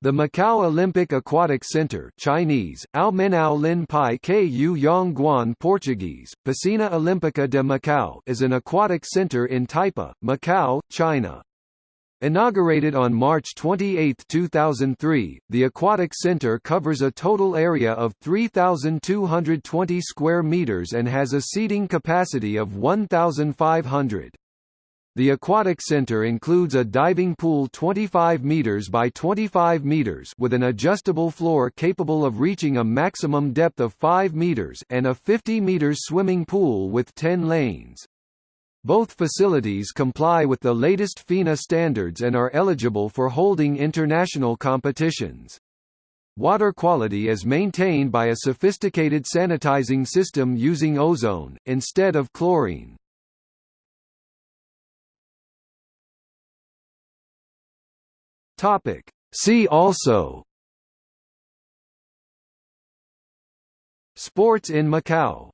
The Macau Olympic Aquatic Center Chinese, Lin Pai Ku Yong Guan Portuguese, Piscina Olímpica de Macau is an aquatic center in Taipa, Macau, China. Inaugurated on March 28, 2003, the Aquatic Center covers a total area of 3,220 square meters and has a seating capacity of 1,500. The aquatic center includes a diving pool 25 meters by 25 meters with an adjustable floor capable of reaching a maximum depth of 5 meters and a 50 meters swimming pool with 10 lanes. Both facilities comply with the latest FINA standards and are eligible for holding international competitions. Water quality is maintained by a sophisticated sanitizing system using ozone, instead of chlorine. Topic. See also Sports in Macau